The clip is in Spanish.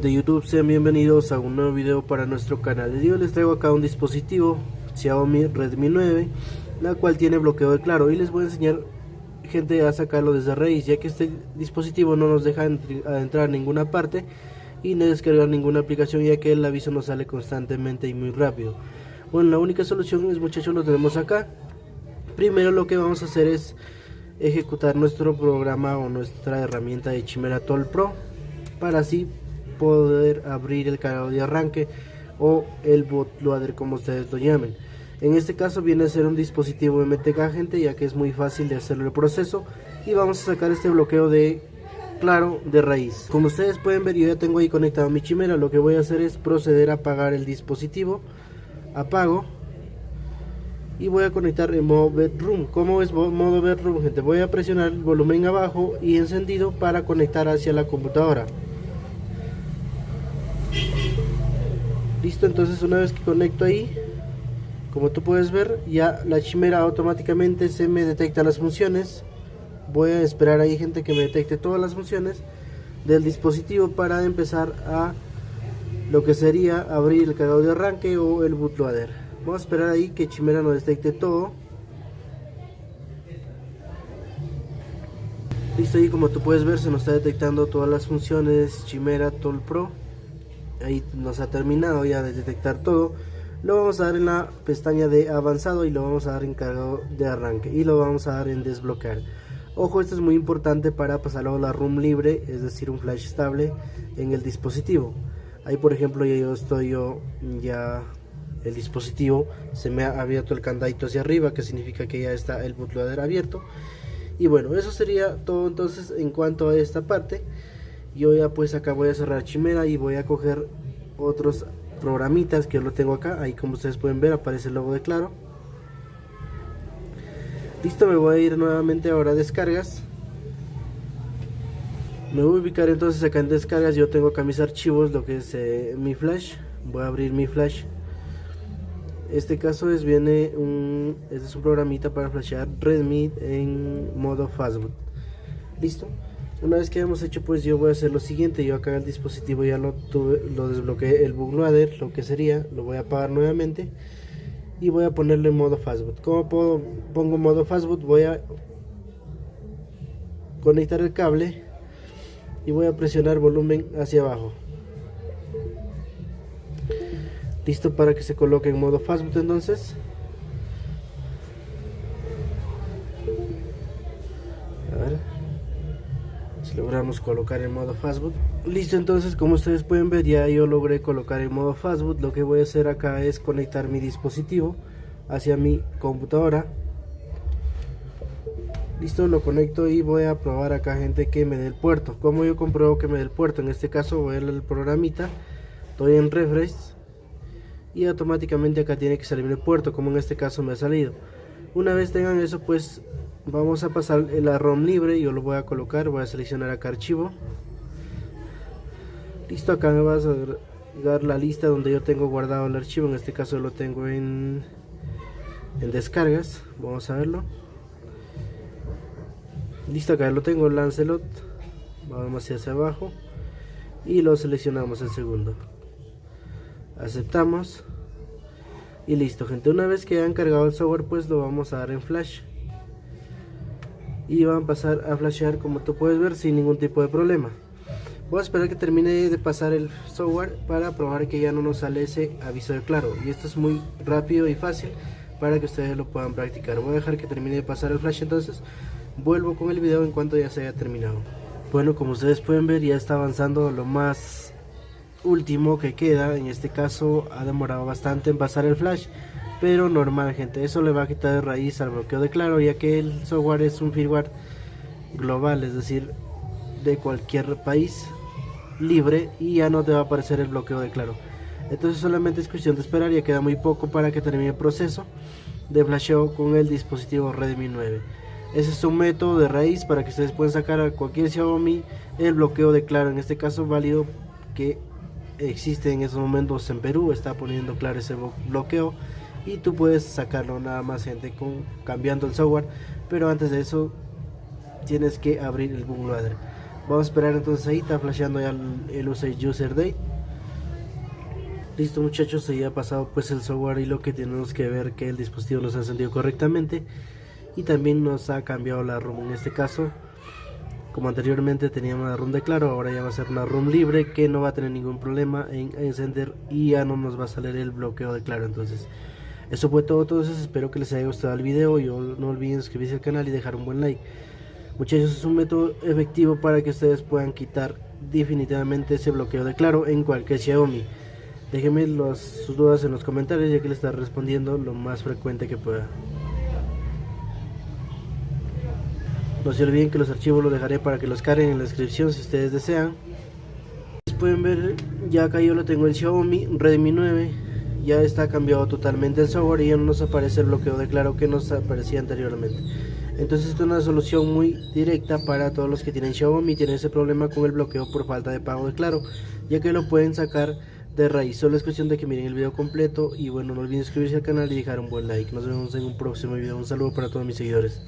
de YouTube, sean bienvenidos a un nuevo video para nuestro canal. El día les traigo acá un dispositivo Xiaomi Redmi 9, la cual tiene bloqueo de claro y les voy a enseñar gente a sacarlo desde raíz, ya que este dispositivo no nos deja entrar a ninguna parte y no descargar ninguna aplicación, ya que el aviso nos sale constantemente y muy rápido. Bueno, la única solución es muchachos, lo tenemos acá. Primero lo que vamos a hacer es ejecutar nuestro programa o nuestra herramienta de Chimera Toll Pro para así poder abrir el cargador de arranque o el bootloader como ustedes lo llamen. En este caso viene a ser un dispositivo MTK gente ya que es muy fácil de hacerlo el proceso y vamos a sacar este bloqueo de claro de raíz. Como ustedes pueden ver yo ya tengo ahí conectado mi chimera, lo que voy a hacer es proceder a apagar el dispositivo, apago y voy a conectar en modo bedroom. como es modo bedroom gente? Voy a presionar el volumen abajo y encendido para conectar hacia la computadora. Listo, entonces una vez que conecto ahí, como tú puedes ver, ya la chimera automáticamente se me detecta las funciones. Voy a esperar ahí gente que me detecte todas las funciones del dispositivo para empezar a lo que sería abrir el cargador de arranque o el bootloader. Vamos a esperar ahí que Chimera nos detecte todo. Listo, ahí como tú puedes ver se nos está detectando todas las funciones Chimera Tool Pro ahí nos ha terminado ya de detectar todo lo vamos a dar en la pestaña de avanzado y lo vamos a dar en cargo de arranque y lo vamos a dar en desbloquear. Ojo esto es muy importante para pasarlo a la room libre es decir un flash estable en el dispositivo. Ahí por ejemplo ya yo estoy yo ya el dispositivo se me ha abierto el candadito hacia arriba que significa que ya está el bootloader abierto. Y bueno eso sería todo entonces en cuanto a esta parte yo ya pues acá voy a cerrar Chimera y voy a coger otros programitas que yo lo tengo acá. Ahí como ustedes pueden ver aparece el logo de claro. Listo me voy a ir nuevamente ahora a descargas. Me voy a ubicar entonces acá en descargas. Yo tengo acá mis archivos lo que es eh, mi flash. Voy a abrir mi flash. Este caso es viene un este es un programita para flashear Redmi en modo fastboot. Listo una vez que hemos hecho pues yo voy a hacer lo siguiente yo acá el dispositivo ya lo tuve lo desbloqueé el bootloader lo que sería lo voy a apagar nuevamente y voy a ponerlo en modo fastboot. Como puedo pongo modo fastboot voy a conectar el cable y voy a presionar volumen hacia abajo. Listo para que se coloque en modo fastboot entonces logramos colocar en modo fastboot. Listo entonces como ustedes pueden ver ya yo logré colocar en modo fastboot. Lo que voy a hacer acá es conectar mi dispositivo hacia mi computadora. Listo lo conecto y voy a probar acá gente que me dé el puerto. Como yo compruebo que me dé el puerto en este caso voy a el programita. Doy en refresh. Y automáticamente acá tiene que salir el puerto como en este caso me ha salido. Una vez tengan eso pues vamos a pasar la ROM libre yo lo voy a colocar voy a seleccionar acá archivo. Listo acá me va a dar la lista donde yo tengo guardado el archivo en este caso lo tengo en en descargas vamos a verlo. Listo acá lo tengo Lancelot vamos hacia abajo y lo seleccionamos el segundo. Aceptamos y listo gente una vez que han cargado el software pues lo vamos a dar en flash y van a pasar a flashear como tú puedes ver sin ningún tipo de problema. Voy a esperar que termine de pasar el software para probar que ya no nos sale ese aviso de claro. Y esto es muy rápido y fácil para que ustedes lo puedan practicar. Voy a dejar que termine de pasar el flash entonces vuelvo con el video en cuanto ya se haya terminado. Bueno como ustedes pueden ver ya está avanzando lo más último que queda. En este caso ha demorado bastante en pasar el flash pero normal gente. Eso le va a quitar de raíz al bloqueo de claro ya que el software es un firmware global es decir de cualquier país libre y ya no te va a aparecer el bloqueo de claro. Entonces solamente es cuestión de esperar ya queda muy poco para que termine el proceso de flasheo con el dispositivo Redmi 9 ese es un método de raíz para que ustedes puedan sacar a cualquier Xiaomi el bloqueo de claro. En este caso válido que existe en estos momentos en Perú está poniendo claro ese bloqueo y tú puedes sacarlo nada más gente con cambiando el software pero antes de eso tienes que abrir el bootloader vamos a esperar entonces ahí está flasheando ya el, el user date listo muchachos se ha pasado pues el software y lo que tenemos que ver que el dispositivo nos ha encendido correctamente. Y también nos ha cambiado la ROM en este caso. Como anteriormente teníamos una ROM de claro ahora ya va a ser una ROM libre que no va a tener ningún problema en encender y ya no nos va a salir el bloqueo de claro entonces eso fue todo entonces espero que les haya gustado el video y no olviden suscribirse al canal y dejar un buen like muchachos es un método efectivo para que ustedes puedan quitar definitivamente ese bloqueo de claro en cualquier Xiaomi Déjenme sus dudas en los comentarios ya que le estaré respondiendo lo más frecuente que pueda. No se olviden que los archivos los dejaré para que los carguen en la descripción si ustedes desean. Pueden ver, ya acá yo lo tengo el Xiaomi Redmi 9. Ya está cambiado totalmente el software y ya no nos aparece el bloqueo de claro que nos aparecía anteriormente. Entonces esta es una solución muy directa para todos los que tienen Xiaomi y tienen ese problema con el bloqueo por falta de pago de claro, ya que lo pueden sacar de raíz. Solo es cuestión de que miren el video completo y bueno, no olviden suscribirse al canal y dejar un buen like. Nos vemos en un próximo video. Un saludo para todos mis seguidores.